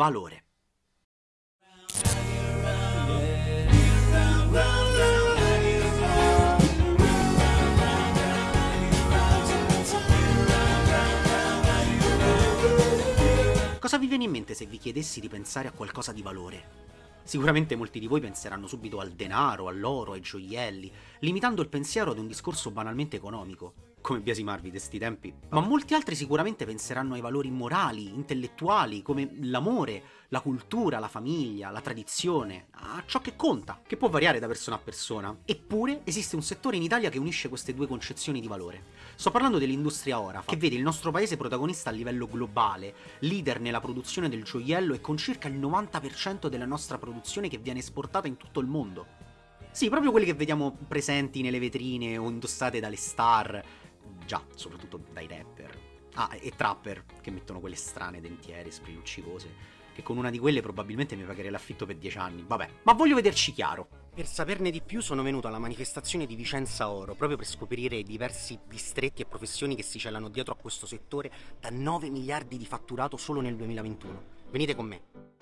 valore. Cosa vi viene in mente se vi chiedessi di pensare a qualcosa di valore? Sicuramente molti di voi penseranno subito al denaro, all'oro, ai gioielli, limitando il pensiero ad un discorso banalmente economico come biasimarvi di sti tempi, ma molti altri sicuramente penseranno ai valori morali, intellettuali, come l'amore, la cultura, la famiglia, la tradizione, a ciò che conta, che può variare da persona a persona. Eppure esiste un settore in Italia che unisce queste due concezioni di valore. Sto parlando dell'industria Orafa, che vede il nostro paese protagonista a livello globale, leader nella produzione del gioiello e con circa il 90% della nostra produzione che viene esportata in tutto il mondo. Sì, proprio quelli che vediamo presenti nelle vetrine o indossate dalle star, già, soprattutto dai rapper. Ah, e trapper, che mettono quelle strane dentiere, spriluccicose, che con una di quelle probabilmente mi pagherei l'affitto per dieci anni, vabbè. Ma voglio vederci chiaro. Per saperne di più sono venuto alla manifestazione di Vicenza Oro, proprio per scoprire i diversi distretti e professioni che si celano dietro a questo settore da 9 miliardi di fatturato solo nel 2021. Venite con me.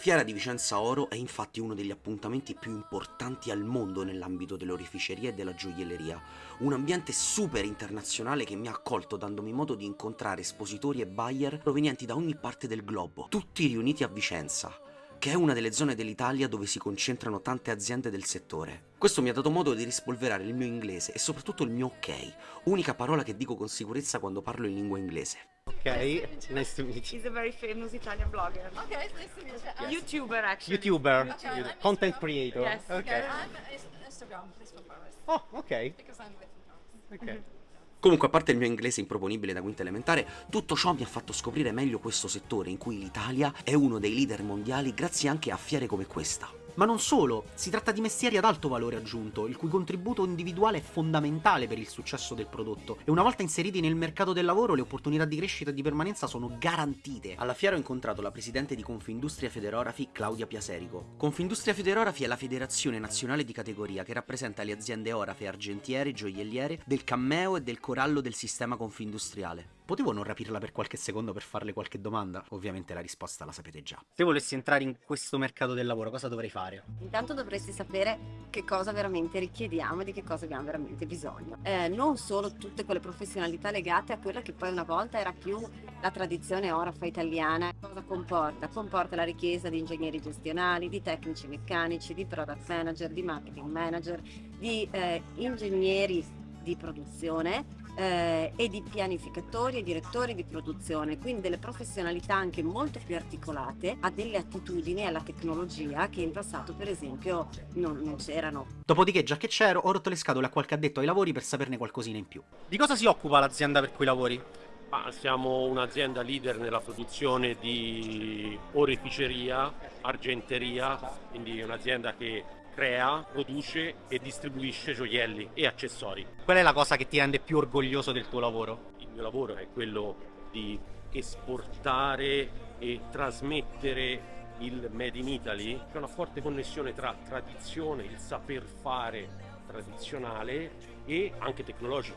Fiera di Vicenza Oro è infatti uno degli appuntamenti più importanti al mondo nell'ambito dell'orificeria e della gioielleria, un ambiente super internazionale che mi ha accolto dandomi modo di incontrare espositori e buyer provenienti da ogni parte del globo, tutti riuniti a Vicenza, che è una delle zone dell'Italia dove si concentrano tante aziende del settore. Questo mi ha dato modo di rispolverare il mio inglese e soprattutto il mio ok, unica parola che dico con sicurezza quando parlo in lingua inglese. Okay, nice to meet you. He's a very famous Italian blogger. Okay, it's nice to meet you. Yes. YouTuber, actually. YouTuber, YouTuber. content creator. Yes. Okay. I'm Instagram, please for Paris. Oh, ok. Because I'm with Paris. Ok. Comunque, a parte il mio inglese improponibile da quinta elementare, tutto ciò mi ha fatto scoprire meglio questo settore in cui l'Italia è uno dei leader mondiali grazie anche a fiere come questa. Ma non solo, si tratta di mestieri ad alto valore aggiunto, il cui contributo individuale è fondamentale per il successo del prodotto, e una volta inseriti nel mercato del lavoro le opportunità di crescita e di permanenza sono garantite. Alla fiera ho incontrato la presidente di Confindustria Federografi, Claudia Piaserico. Confindustria Federografi è la federazione nazionale di categoria che rappresenta le aziende orafe, argentiere, gioielliere, del cammeo e del corallo del sistema confindustriale. Potevo non rapirla per qualche secondo per farle qualche domanda? Ovviamente la risposta la sapete già. Se volessi entrare in questo mercato del lavoro, cosa dovrei fare? Intanto dovresti sapere che cosa veramente richiediamo e di che cosa abbiamo veramente bisogno. Eh, non solo tutte quelle professionalità legate a quella che poi una volta era più la tradizione orafa italiana. Cosa comporta? Comporta la richiesta di ingegneri gestionali, di tecnici meccanici, di product manager, di marketing manager, di eh, ingegneri di produzione eh, e di pianificatori e direttori di produzione, quindi delle professionalità anche molto più articolate a delle attitudini alla tecnologia che in passato per esempio non, non c'erano. Dopodiché già che c'ero ho rotto le scatole a qualche addetto ai lavori per saperne qualcosina in più. Di cosa si occupa l'azienda per cui lavori? Ah, siamo un'azienda leader nella produzione di oreficeria, argenteria, quindi un'azienda che crea, produce e distribuisce gioielli e accessori. Qual è la cosa che ti rende più orgoglioso del tuo lavoro? Il mio lavoro è quello di esportare e trasmettere il Made in Italy. C'è una forte connessione tra tradizione, il saper fare tradizionale e anche tecnologico,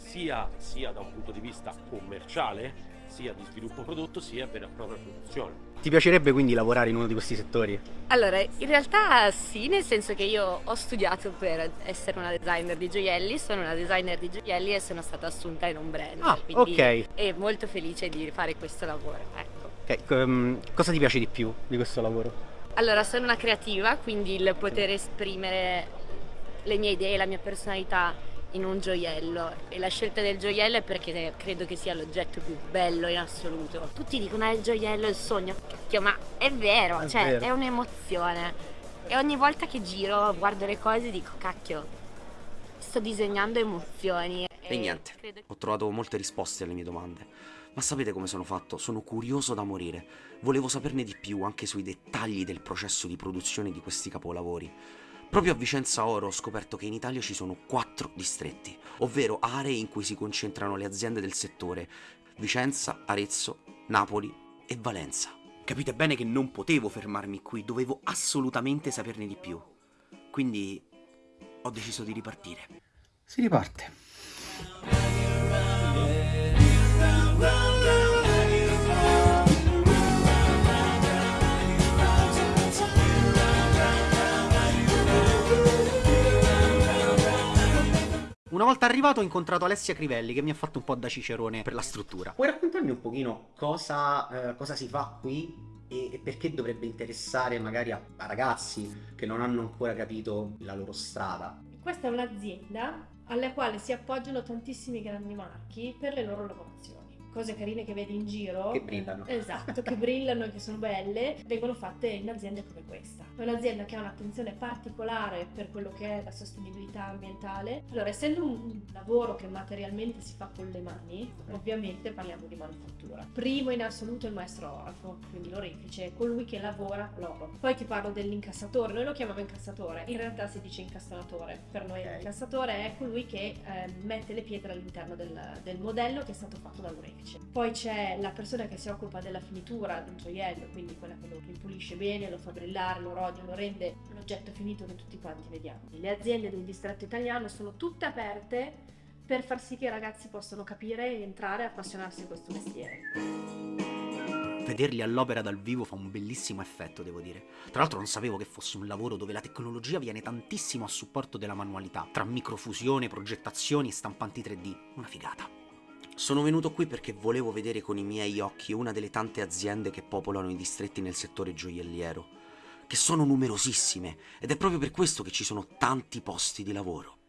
sia, sia da un punto di vista commerciale, sia di sviluppo prodotto, sia per la propria produzione. Ti piacerebbe quindi lavorare in uno di questi settori? Allora, in realtà sì, nel senso che io ho studiato per essere una designer di gioielli, sono una designer di gioielli e sono stata assunta in un brand. Ah, ok. E molto felice di fare questo lavoro, ecco. Ok, um, cosa ti piace di più di questo lavoro? Allora, sono una creativa, quindi il poter esprimere le mie idee, la mia personalità in un gioiello e la scelta del gioiello è perché credo che sia l'oggetto più bello in assoluto. Tutti dicono è il gioiello, è il sogno, cacchio, ma è vero, è cioè vero. è un'emozione. E ogni volta che giro, guardo le cose dico cacchio, sto disegnando emozioni. E, e niente, credo... ho trovato molte risposte alle mie domande. Ma sapete come sono fatto? Sono curioso da morire. Volevo saperne di più anche sui dettagli del processo di produzione di questi capolavori. Proprio a Vicenza Oro ho scoperto che in Italia ci sono quattro distretti, ovvero aree in cui si concentrano le aziende del settore, Vicenza, Arezzo, Napoli e Valenza. Capite bene che non potevo fermarmi qui, dovevo assolutamente saperne di più. Quindi ho deciso di ripartire. Si riparte. Volta arrivato ho incontrato Alessia Crivelli che mi ha fatto un po' da cicerone per la struttura. Puoi raccontarmi un pochino cosa, eh, cosa si fa qui e, e perché dovrebbe interessare magari a, a ragazzi che non hanno ancora capito la loro strada? Questa è un'azienda alla quale si appoggiano tantissimi grandi marchi per le loro lavorazioni. Cose carine che vedi in giro. Che brillano. Esatto, che brillano e che sono belle, vengono fatte in aziende come questa. È un'azienda che ha un'attenzione particolare per quello che è la sostenibilità ambientale. Allora, essendo un lavoro che materialmente si fa con le mani, ovviamente parliamo di manifattura. Primo in assoluto il maestro orafo, quindi l'orefice, colui che lavora l'oro. Poi ti parlo dell'incassatore, noi lo chiamiamo incassatore, in realtà si dice incastonatore. Per noi Ok. l'incassatore è colui che eh, mette le pietre all'interno del, del modello che è stato fatto dall'orefice. Poi c'è la persona che si occupa della finitura del gioiello, quindi quella che lo ripulisce bene, lo fa brillare, lo rodia, lo rende l'oggetto finito che tutti quanti vediamo. Le aziende del distretto italiano sono tutte aperte per far sì che i ragazzi possano capire, entrare e appassionarsi a questo mestiere. Vederli all'opera dal vivo fa un bellissimo effetto, devo dire. Tra l'altro non sapevo che fosse un lavoro dove la tecnologia viene tantissimo a supporto della manualità, tra microfusione, progettazioni e stampanti 3D. Una figata. Sono venuto qui perché volevo vedere con i miei occhi una delle tante aziende che popolano i distretti nel settore gioielliero, che sono numerosissime ed è proprio per questo che ci sono tanti posti di lavoro.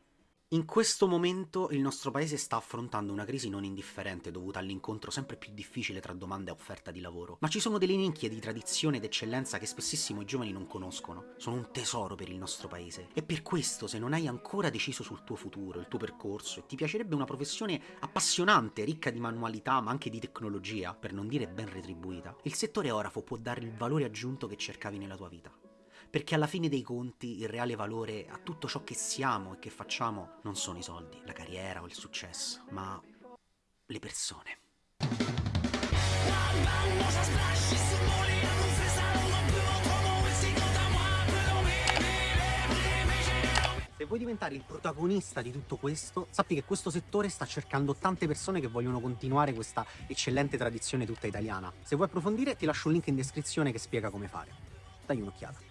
In questo momento il nostro paese sta affrontando una crisi non indifferente dovuta all'incontro sempre più difficile tra domanda e offerta di lavoro. Ma ci sono delle nicchie di tradizione ed eccellenza che spessissimo i giovani non conoscono. Sono un tesoro per il nostro paese. E per questo, se non hai ancora deciso sul tuo futuro, il tuo percorso, e ti piacerebbe una professione appassionante, ricca di manualità, ma anche di tecnologia, per non dire ben retribuita, il settore orafo può dare il valore aggiunto che cercavi nella tua vita. Perché alla fine dei conti il reale valore a tutto ciò che siamo e che facciamo non sono i soldi, la carriera o il successo, ma le persone. Se vuoi diventare il protagonista di tutto questo, sappi che questo settore sta cercando tante persone che vogliono continuare questa eccellente tradizione tutta italiana. Se vuoi approfondire ti lascio un link in descrizione che spiega come fare. Dai un'occhiata.